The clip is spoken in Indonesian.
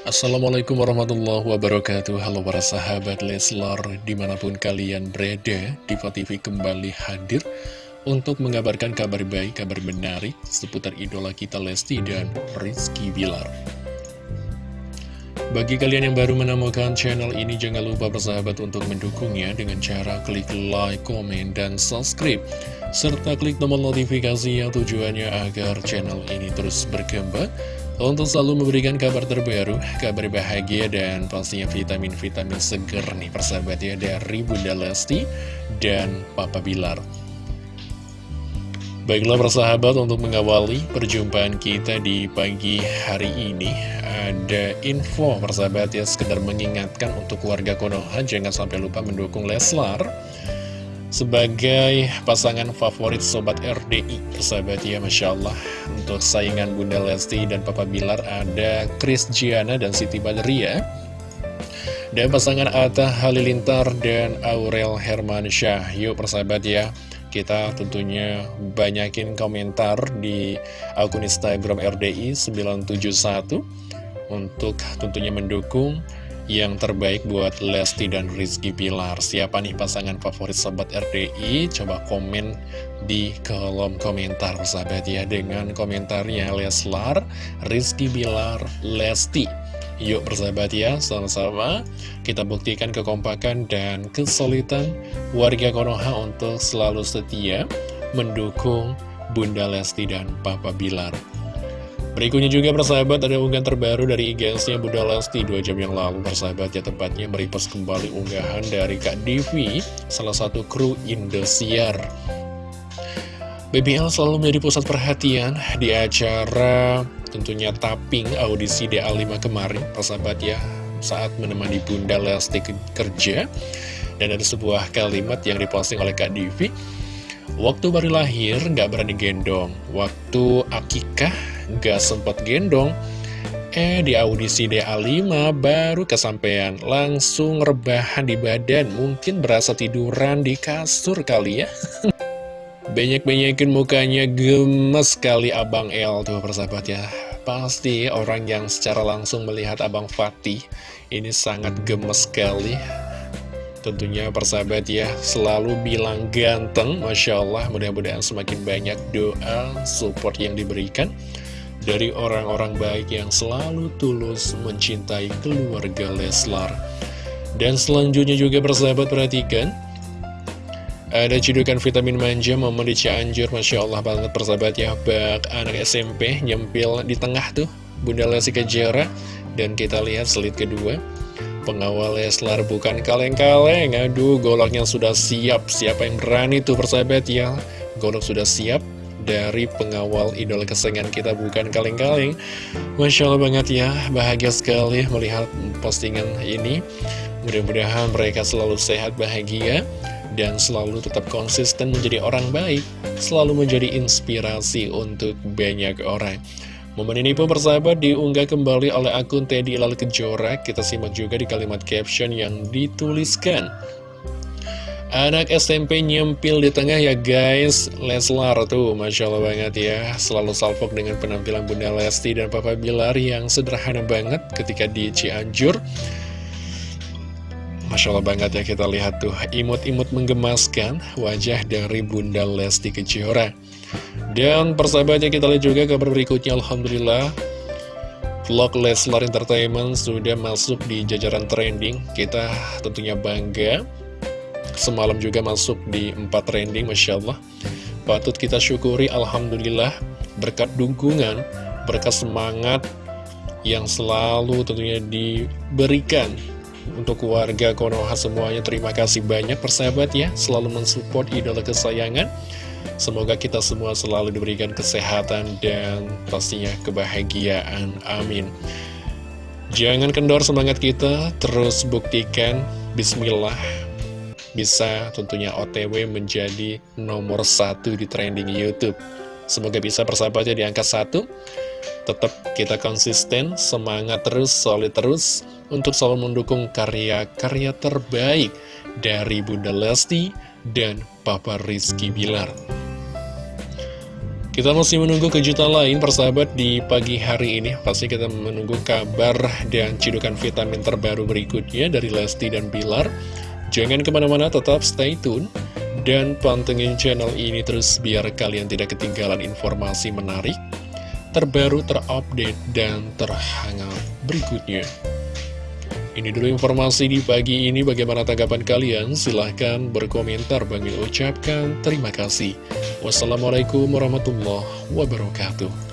Assalamualaikum warahmatullahi wabarakatuh. Halo para sahabat Leslar Di mana pun kalian berada Diva TV kembali hadir Untuk mengabarkan kabar baik, kabar menarik Seputar idola kita Lesti dan Rizky Bilar. Bagi kalian yang baru menemukan channel ini Jangan lupa bersahabat untuk mendukungnya Dengan cara klik like, komen, dan subscribe. Serta klik tombol notifikasi yang tujuannya agar channel ini terus berkembang untuk selalu memberikan kabar terbaru, kabar bahagia, dan pastinya vitamin-vitamin seger nih persahabat ya dari Bunda Lesti dan Papa Bilar. Baiklah persahabat untuk mengawali perjumpaan kita di pagi hari ini Ada info persahabat ya sekedar mengingatkan untuk warga Konoha jangan sampai lupa mendukung Leslar sebagai pasangan favorit Sobat RDI Persahabat ya Masya Allah. Untuk saingan Bunda Lesti dan Papa Bilar ada Chris Giana dan Siti Badria Dan pasangan Atta Halilintar dan Aurel Hermansyah. Yuk persahabat ya kita tentunya banyakin komentar di akun Instagram RDI 971 untuk tentunya mendukung yang terbaik buat Lesti dan Rizky Pilar Siapa nih pasangan favorit Sobat RDI? Coba komen di kolom komentar sahabat ya Dengan komentarnya Leslar, Rizky Pilar, Lesti Yuk bersahabat ya, sama-sama kita buktikan kekompakan dan kesulitan warga Konoha untuk selalu setia mendukung Bunda Lesti dan Papa Bilar. Berikutnya juga persahabat ada unggahan terbaru dari IGS-nya Bunda Lesti 2 jam yang lalu persahabat. Ya tepatnya merepost kembali unggahan dari Kak Divi salah satu kru Indosiar. BBL selalu menjadi pusat perhatian di acara tentunya tapping audisi DA5 kemarin persahabat ya saat menemani Bunda Lesti kerja. Dan ada sebuah kalimat yang diposting oleh Kak Divi Waktu baru lahir nggak berani gendong. Waktu akikah gak sempat gendong. Eh di audisi DA5 baru kesampaian Langsung rebahan di badan Mungkin berasa tiduran di kasur kali ya. Banyak-banyakin mukanya gemes sekali Abang L tuh persahabat ya. Pasti orang yang secara langsung melihat Abang Fatih Ini sangat gemes sekali. Tentunya persahabat ya selalu bilang ganteng Masya Allah. Mudah-mudahan semakin banyak doa support yang diberikan dari orang-orang baik yang selalu tulus mencintai keluarga Leslar. Dan selanjutnya juga persahabat perhatikan, ada cedukan vitamin manja momen di Cianjur, Masya Allah banget persahabat ya, bak anak SMP nyempil di tengah tuh, Bunda Lesti Kejara, dan kita lihat selit kedua, pengawal Leslar bukan kaleng-kaleng, aduh goloknya sudah siap, siapa yang berani tuh persahabat ya, golok sudah siap, dari pengawal idola kesayangan kita bukan kaleng-kaleng. Masya Allah banget ya, bahagia sekali melihat postingan ini. Mudah-mudahan mereka selalu sehat, bahagia Dan selalu tetap konsisten menjadi orang baik Selalu menjadi inspirasi untuk banyak orang. Momen ini pun persahabat diunggah kembali oleh akun Teddy Lal Kejora. Kita simak juga di kalimat caption yang dituliskan Anak SMP nyempil di tengah ya guys. Leslar tuh Masya Allah banget ya. Selalu salpok dengan penampilan Bunda Lesti dan Papa Bilar Yang sederhana banget ketika di Cianjur. Masya Allah banget ya kita lihat tuh. Imut-imut menggemaskan wajah dari Bunda Lesti Kejora. Dan persahabatnya kita lihat juga kabar berikutnya. Alhamdulillah Vlog Leslar Entertainment sudah masuk di jajaran trending. Kita tentunya bangga Semalam juga masuk di 4 trending, Masya Allah. Patut kita syukuri, Alhamdulillah Berkat dukungan, berkat semangat Yang selalu tentunya diberikan Untuk warga Konoha semuanya. Terima kasih banyak persahabat ya. Selalu mensupport idola kesayangan. Semoga kita semua selalu diberikan kesehatan dan pastinya kebahagiaan. Amin. Jangan kendor semangat kita, terus buktikan. Bismillah bisa tentunya OTW menjadi nomor satu di trending Youtube. Semoga bisa persahabatnya di angka satu. Tetap kita konsisten, semangat terus, solid terus untuk selalu mendukung karya-karya terbaik dari Bunda Lesti dan Papa Rizky Bilar. Kita masih menunggu kejutan lain persahabat di pagi hari ini Pasti kita menunggu kabar dan cidukan vitamin terbaru berikutnya dari Lesti dan Bilar Jangan ke mana-mana tetap stay tune Dan pantengin channel ini terus biar kalian tidak ketinggalan informasi menarik Terbaru, terupdate, dan terhangat berikutnya ini dulu informasi di pagi ini, bagaimana tanggapan kalian? Silahkan berkomentar, Bang ucapkan terima kasih. Wassalamualaikum warahmatullahi wabarakatuh.